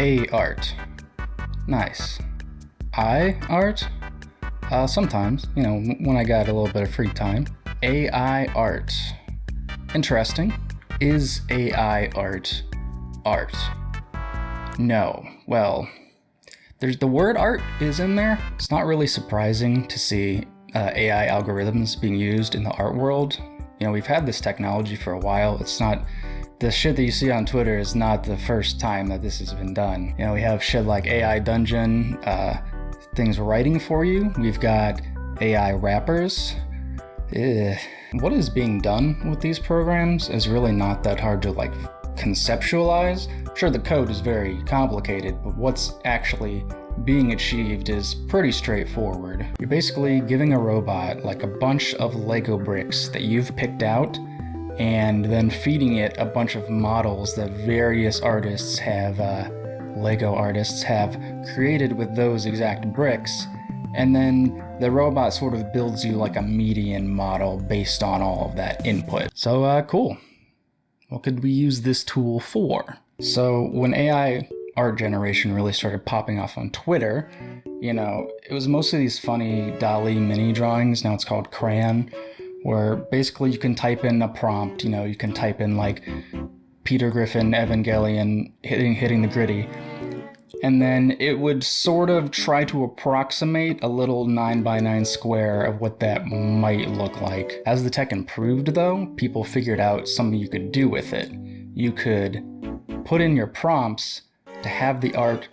A art. Nice. I art? Uh, sometimes, you know, when I got a little bit of free time. AI art. Interesting. Is AI art art? No. Well, there's the word art is in there. It's not really surprising to see uh, AI algorithms being used in the art world. You know, we've had this technology for a while. It's not the shit that you see on Twitter is not the first time that this has been done. You know, we have shit like AI Dungeon, uh, things writing for you. We've got AI rappers. Ugh. What is being done with these programs is really not that hard to like conceptualize. Sure, the code is very complicated, but what's actually being achieved is pretty straightforward. You're basically giving a robot like a bunch of Lego bricks that you've picked out and then feeding it a bunch of models that various artists have, uh, Lego artists have created with those exact bricks. And then the robot sort of builds you like a median model based on all of that input. So, uh, cool. What could we use this tool for? So when AI art generation really started popping off on Twitter, you know, it was mostly these funny DALL-E mini drawings. Now it's called Craiyon, where basically you can type in a prompt, you know, you can type in like Peter Griffin Evangelion hitting hitting the gritty. And then it would sort of try to approximate a little 9 by 9 square of what that might look like. As the tech improved though, people figured out something you could do with it. You could put in your prompts to have the art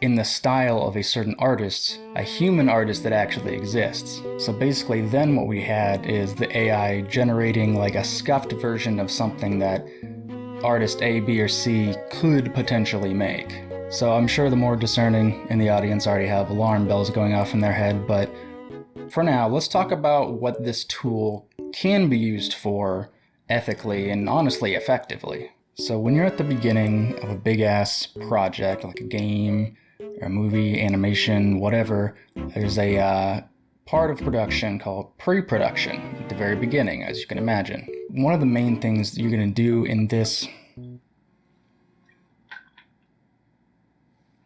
in the style of a certain artist, a human artist that actually exists. So basically then what we had is the AI generating like a scuffed version of something that artist A, B, or C could potentially make. So I'm sure the more discerning in the audience already have alarm bells going off in their head, but for now, let's talk about what this tool can be used for ethically and honestly effectively. So when you're at the beginning of a big ass project, like a game, a movie, animation, whatever, there's a uh, part of production called pre-production at the very beginning, as you can imagine. One of the main things you're gonna do in this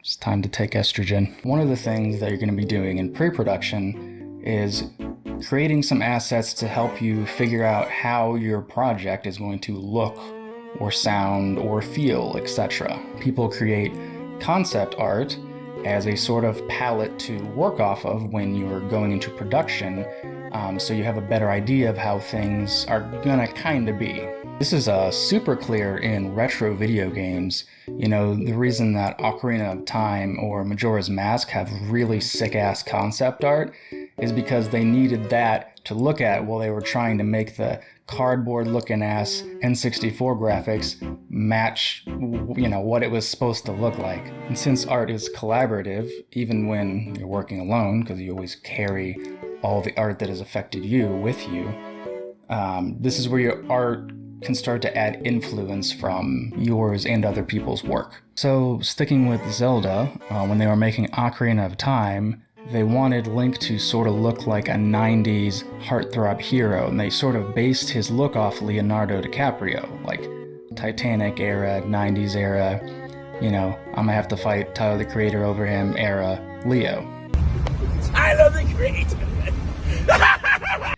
It's time to take estrogen. One of the things that you're going to be doing in pre-production is creating some assets to help you figure out how your project is going to look or sound or feel, etc. People create concept art as a sort of palette to work off of when you're going into production um, so you have a better idea of how things are gonna kinda be. This is uh, super clear in retro video games. You know, the reason that Ocarina of Time or Majora's Mask have really sick-ass concept art is because they needed that to look at while they were trying to make the cardboard looking ass N64 graphics match you know what it was supposed to look like. And since art is collaborative, even when you're working alone, because you always carry all the art that has affected you with you, um, this is where your art can start to add influence from yours and other people's work. So sticking with Zelda, uh, when they were making Ocarina of Time, they wanted Link to sort of look like a 90s heartthrob hero, and they sort of based his look off Leonardo DiCaprio, like Titanic era, 90s era, you know, I'm gonna have to fight Tyler the Creator over him era Leo. Tyler the Creator!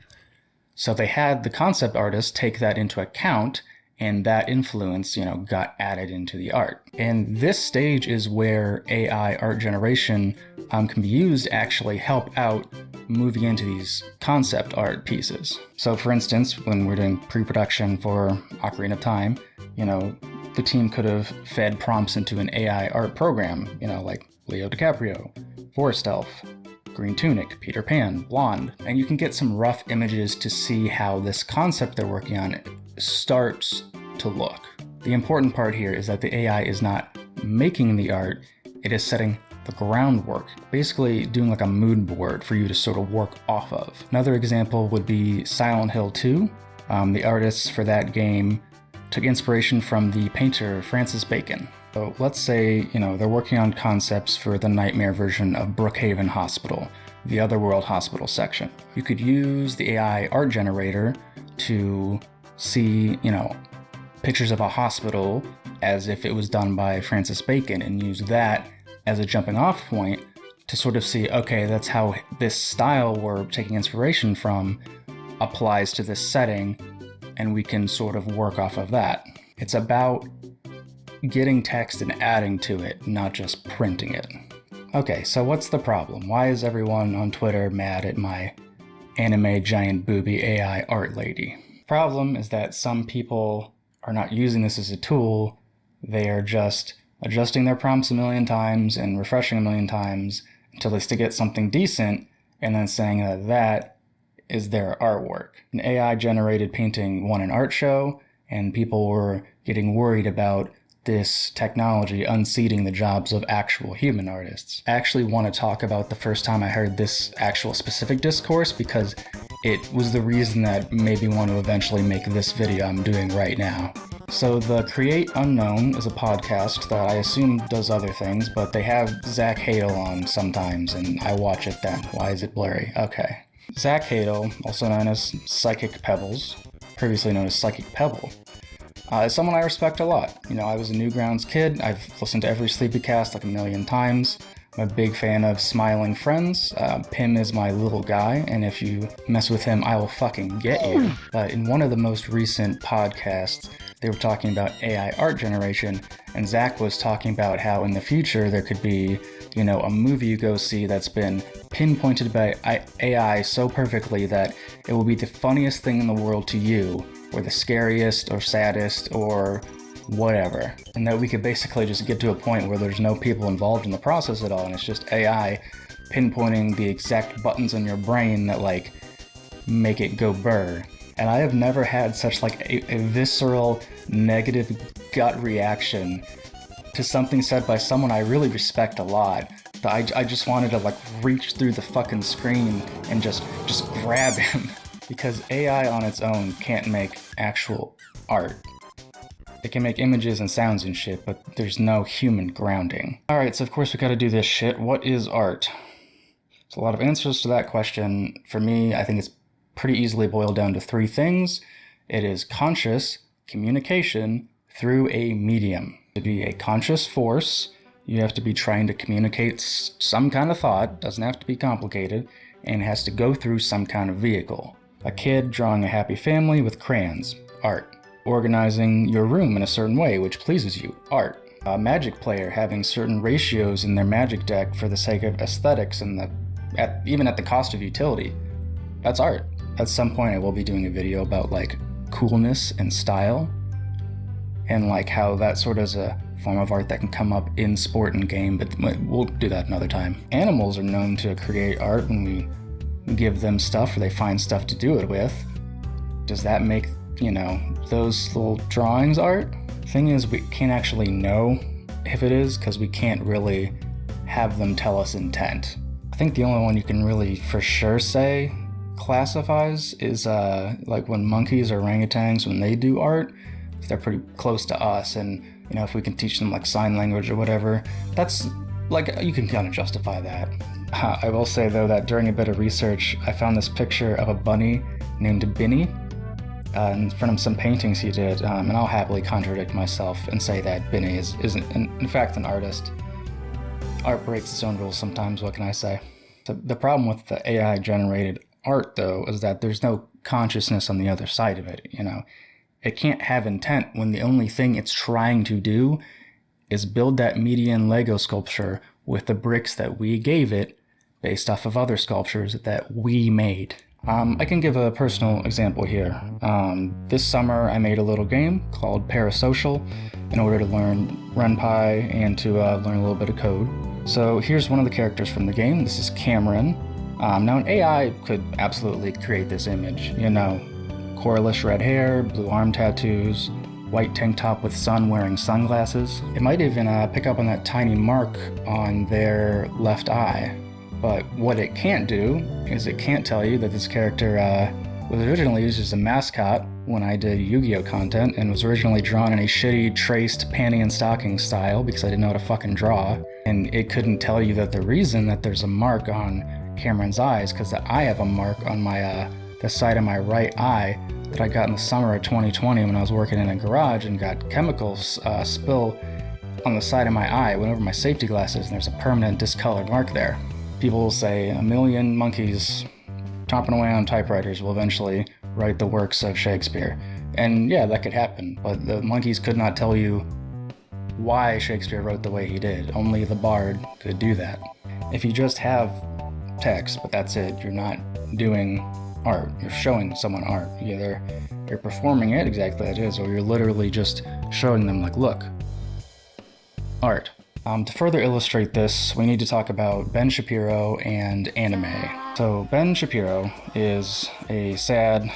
so they had the concept artist take that into account and that influence, you know, got added into the art. And this stage is where AI art generation um, can be used to actually help out moving into these concept art pieces. So for instance, when we're doing pre-production for Ocarina of Time, you know, the team could have fed prompts into an AI art program, you know, like Leo DiCaprio, Forest Elf, Green Tunic, Peter Pan, Blonde, and you can get some rough images to see how this concept they're working on starts to look. The important part here is that the AI is not making the art, it is setting the groundwork, basically doing like a mood board for you to sort of work off of. Another example would be Silent Hill 2. Um, the artists for that game took inspiration from the painter Francis Bacon. So let's say, you know, they're working on concepts for the nightmare version of Brookhaven Hospital, the Otherworld Hospital section. You could use the AI art generator to see, you know, pictures of a hospital as if it was done by Francis Bacon and use that as a jumping off point to sort of see, okay, that's how this style we're taking inspiration from applies to this setting, and we can sort of work off of that. It's about getting text and adding to it, not just printing it. Okay, so what's the problem? Why is everyone on Twitter mad at my anime giant booby AI art lady? Problem is that some people are not using this as a tool, they are just adjusting their prompts a million times and refreshing a million times until they still get something decent and then saying that that is their artwork. An AI generated painting won an art show and people were getting worried about this technology unseating the jobs of actual human artists. I actually want to talk about the first time I heard this actual specific discourse because it was the reason that made me want to eventually make this video I'm doing right now. So the Create Unknown is a podcast that I assume does other things, but they have Zach Hadel on sometimes, and I watch it then. Why is it blurry? Okay. Zach Hadel, also known as Psychic Pebbles, previously known as Psychic Pebble, uh, is someone I respect a lot. You know, I was a Newgrounds kid. I've listened to every Sleepycast like a million times. I'm a big fan of Smiling Friends. Uh, Pim is my little guy, and if you mess with him, I will fucking get you. But in one of the most recent podcasts, they were talking about AI art generation, and Zach was talking about how in the future there could be, you know, a movie you go see that's been pinpointed by AI so perfectly that it will be the funniest thing in the world to you, or the scariest, or saddest, or whatever. And that we could basically just get to a point where there's no people involved in the process at all, and it's just AI pinpointing the exact buttons in your brain that like make it go burr. And I have never had such like a, a visceral negative gut reaction to something said by someone I really respect a lot. That I, I just wanted to like reach through the fucking screen and just just grab him because AI on its own can't make actual art. It can make images and sounds and shit, but there's no human grounding. Alright, so of course we gotta do this shit. What is art? There's a lot of answers to that question. For me, I think it's pretty easily boiled down to three things. It is conscious communication through a medium. To be a conscious force, you have to be trying to communicate some kind of thought, doesn't have to be complicated, and has to go through some kind of vehicle. A kid drawing a happy family with crayons, art organizing your room in a certain way which pleases you, art. A magic player having certain ratios in their magic deck for the sake of aesthetics and the, at, even at the cost of utility. That's art. At some point I will be doing a video about like coolness and style and like how that sort of is a form of art that can come up in sport and game, but we'll do that another time. Animals are known to create art when we give them stuff or they find stuff to do it with. Does that make you know, those little drawings art. Thing is, we can't actually know if it is because we can't really have them tell us intent. I think the only one you can really for sure say classifies is uh, like when monkeys or orangutans, when they do art, they're pretty close to us. And, you know, if we can teach them like sign language or whatever, that's like, you can kind of justify that. Uh, I will say though that during a bit of research, I found this picture of a bunny named Binny uh, in front of some paintings he did, um, and I'll happily contradict myself and say that Binny is, is in, in fact an artist. Art breaks its own rules sometimes, what can I say? The problem with the AI generated art, though, is that there's no consciousness on the other side of it, you know? It can't have intent when the only thing it's trying to do is build that median Lego sculpture with the bricks that we gave it based off of other sculptures that we made. Um, I can give a personal example here. Um, this summer I made a little game called Parasocial in order to learn RenPy and to uh, learn a little bit of code. So here's one of the characters from the game. This is Cameron. Um, now an AI could absolutely create this image, you know, coralish red hair, blue arm tattoos, white tank top with sun wearing sunglasses. It might even uh, pick up on that tiny mark on their left eye but what it can't do is it can't tell you that this character uh, was originally used as a mascot when I did Yu-Gi-Oh content and was originally drawn in a shitty traced panty and stocking style because I didn't know how to fucking draw. And it couldn't tell you that the reason that there's a mark on Cameron's eyes because I have a mark on my uh, the side of my right eye that I got in the summer of 2020 when I was working in a garage and got chemicals uh, spill on the side of my eye. Went over my safety glasses and there's a permanent discolored mark there. People will say a million monkeys chomping away on typewriters will eventually write the works of Shakespeare. And yeah, that could happen, but the monkeys could not tell you why Shakespeare wrote the way he did. Only the bard could do that. If you just have text, but that's it, you're not doing art. You're showing someone art. Either you're performing it exactly as it is, or you're literally just showing them, like, look, art. Um, to further illustrate this, we need to talk about Ben Shapiro and anime. So, Ben Shapiro is a sad,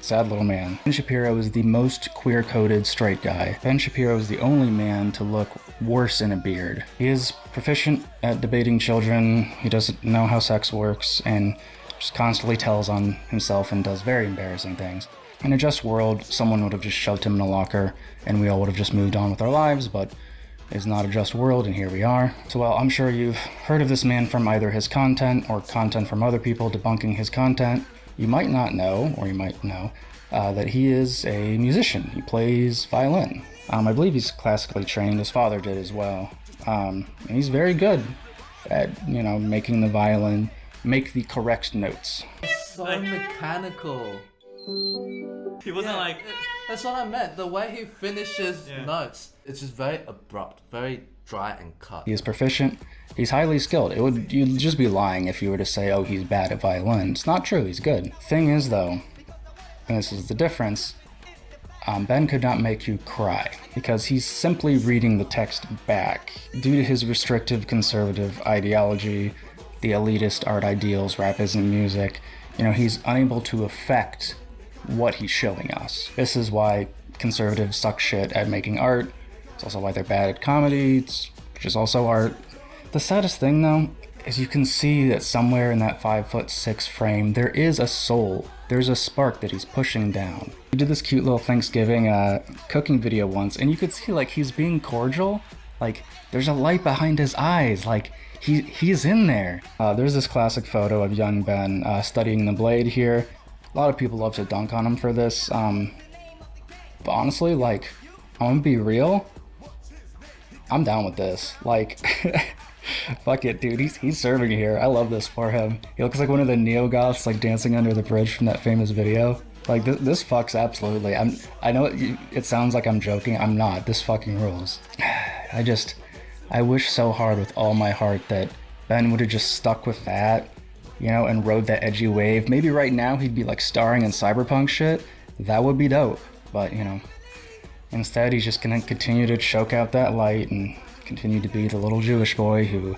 sad little man. Ben Shapiro is the most queer coded straight guy. Ben Shapiro is the only man to look worse in a beard. He is proficient at debating children, he doesn't know how sex works, and just constantly tells on himself and does very embarrassing things. In a just world, someone would have just shoved him in a locker and we all would have just moved on with our lives, but it's not a just world, and here we are. So, while I'm sure you've heard of this man from either his content or content from other people debunking his content. You might not know, or you might know, uh, that he is a musician. He plays violin. Um, I believe he's classically trained. His father did as well. Um, and he's very good at, you know, making the violin make the correct notes. It's So mechanical. He wasn't Yeah, like. that's what I meant. The way he finishes Yeah. notes, it's just very abrupt, very dry and cut. He is proficient. He's highly skilled. It would you'd just be lying if you were to say, "Oh, he's bad at violin." It's not true. He's good. Thing is, though, and this is the difference. Um, ben could not make you cry because he's simply reading the text back due to his restrictive conservative ideology, the elitist art ideals, rap isn't music. You know, he's unable to affect what he's showing us. This is why conservatives suck shit at making art. It's also why they're bad at comedy, which is also art. The saddest thing, though, is you can see that somewhere in that five foot six frame, there is a soul. There's a spark that he's pushing down. He did this cute little Thanksgiving uh, cooking video once, and you could see like he's being cordial. Like there's a light behind his eyes. Like he he's in there. Uh, there's this classic photo of young Ben uh, studying the blade here. A lot of people love to dunk on him for this. Um, but honestly, like I'm gonna be real. I'm down with this. Like, fuck it, dude. He's he's serving here. I love this for him. He looks like one of the neo goths, like dancing under the bridge from that famous video. Like this, this fucks absolutely. I'm. I know it, it sounds like I'm joking. I'm not. This fucking rules. I just, I wish so hard with all my heart that Ben would have just stuck with that, you know, and rode that edgy wave. Maybe right now he'd be like starring in cyberpunk shit. That would be dope. But you know, Instead, he's just gonna continue to choke out that light and continue to be the little Jewish boy who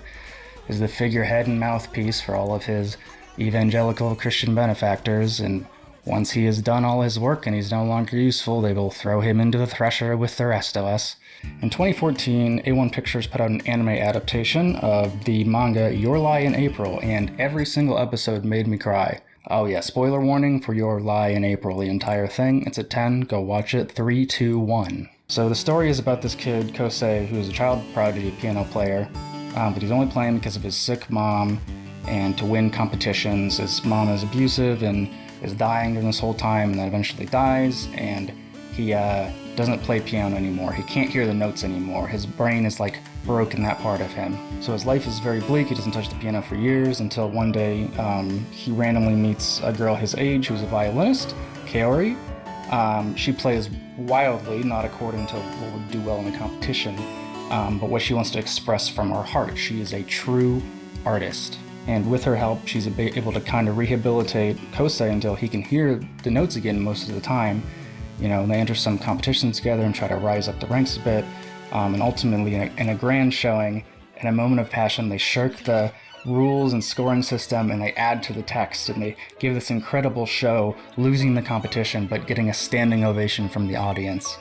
is the figurehead and mouthpiece for all of his evangelical Christian benefactors. And once he has done all his work and he's no longer useful, they will throw him into the thresher with the rest of us. In 2014, A1 Pictures put out an anime adaptation of the manga Your Lie in April, and every single episode made me cry. Oh yeah, spoiler warning for Your Lie in April, the entire thing. It's at 10, go watch it. 3, 2, 1. So the story is about this kid, Kosei, who's a child prodigy piano player, um, but he's only playing because of his sick mom and to win competitions. His mom is abusive and is dying during this whole time and then eventually dies, and he uh, doesn't play piano anymore. He can't hear the notes anymore. His brain is like broken that part of him. So his life is very bleak. He doesn't touch the piano for years until one day um, he randomly meets a girl his age who's a violinist, Kaori. Um, she plays wildly, not according to what would do well in the competition, um, but what she wants to express from her heart. She is a true artist. And with her help, she's able to kind of rehabilitate Kosei until he can hear the notes again most of the time. You know, they enter some competitions together and try to rise up the ranks a bit. Um, and ultimately, in a, in a grand showing, in a moment of passion, they shirk the rules and scoring system and they add to the text and they give this incredible show, losing the competition but getting a standing ovation from the audience.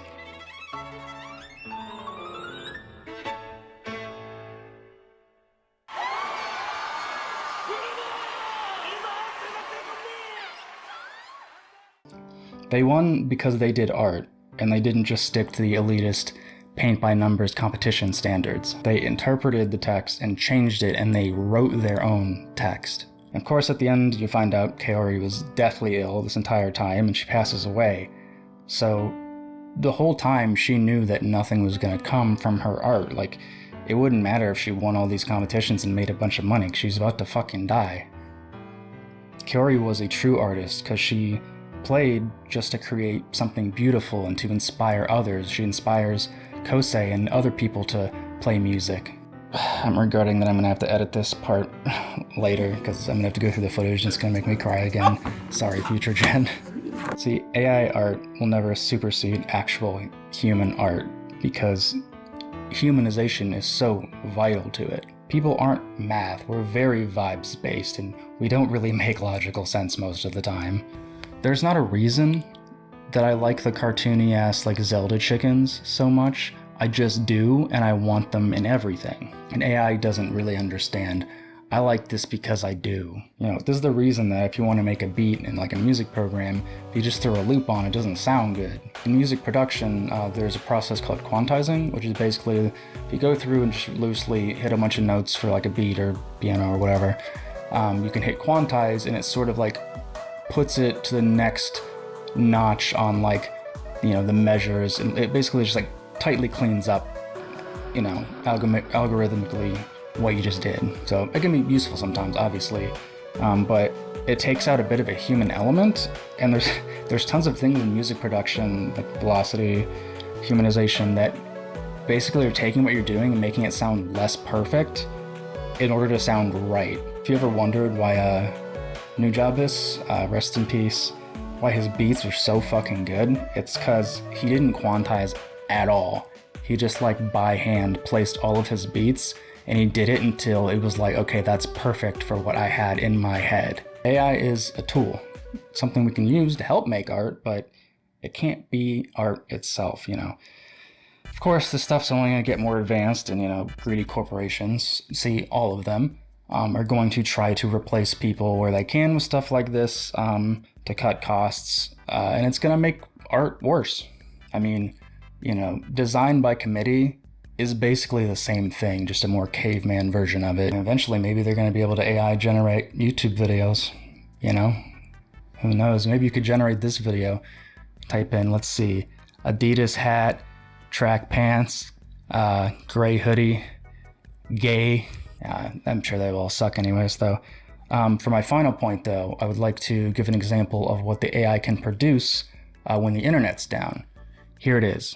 They won because they did art, and they didn't just stick to the elitist paint by numbers competition standards. They interpreted the text and changed it, and they wrote their own text. Of course, at the end, you find out Kaori was deathly ill this entire time and she passes away. So, the whole time she knew that nothing was going to come from her art. Like, it wouldn't matter if she won all these competitions and made a bunch of money, she's about to fucking die. Kaori was a true artist because she played just to create something beautiful and to inspire others. She inspires Kosei and other people to play music. I'm regretting that I'm gonna have to edit this part later because I'm gonna have to go through the footage and it's gonna make me cry again. Sorry, future gen. See, AI art will never supersede actual human art because humanization is so vital to it. People aren't math, we're very vibes based and we don't really make logical sense most of the time. There's not a reason that I like the cartoony ass like Zelda chickens so much. I just do and I want them in everything. And AI doesn't really understand I like this because I do. You know, this is the reason that if you want to make a beat in like a music program, if you just throw a loop on, it doesn't sound good. In music production, uh, there's a process called quantizing, which is basically if you go through and just loosely hit a bunch of notes for like a beat or piano or whatever, um, you can hit quantize and it sort of like puts it to the next notch on like, you know, the measures and it basically just like tightly cleans up, you know, algorithmically what you just did. So it can be useful sometimes, obviously, um, but it takes out a bit of a human element. And there's there's tons of things in music production, like velocity, humanization, that basically are taking what you're doing and making it sound less perfect in order to sound right. If you ever wondered why uh, Nujabes, uh, rest in peace, why his beats are so fucking good, it's because he didn't quantize at all. He just like by hand placed all of his beats and he did it until it was like, okay, that's perfect for what I had in my head. AI is a tool, something we can use to help make art, but it can't be art itself, you know. Of course, this stuff's only going to get more advanced, and you know, greedy corporations, see all of them, um, are going to try to replace people where they can with stuff like this um, to cut costs, uh, and it's going to make art worse. I mean, you know, design by committee is basically the same thing, just a more caveman version of it. And eventually, maybe they're going to be able to AI generate YouTube videos, you know? Who knows? Maybe you could generate this video. Type in, let's see, Adidas hat, track pants, uh, gray hoodie, gay. Uh, I'm sure they all suck anyways, though. Um, for my final point, though, I would like to give an example of what the AI can produce uh, when the internet's down. Here it is.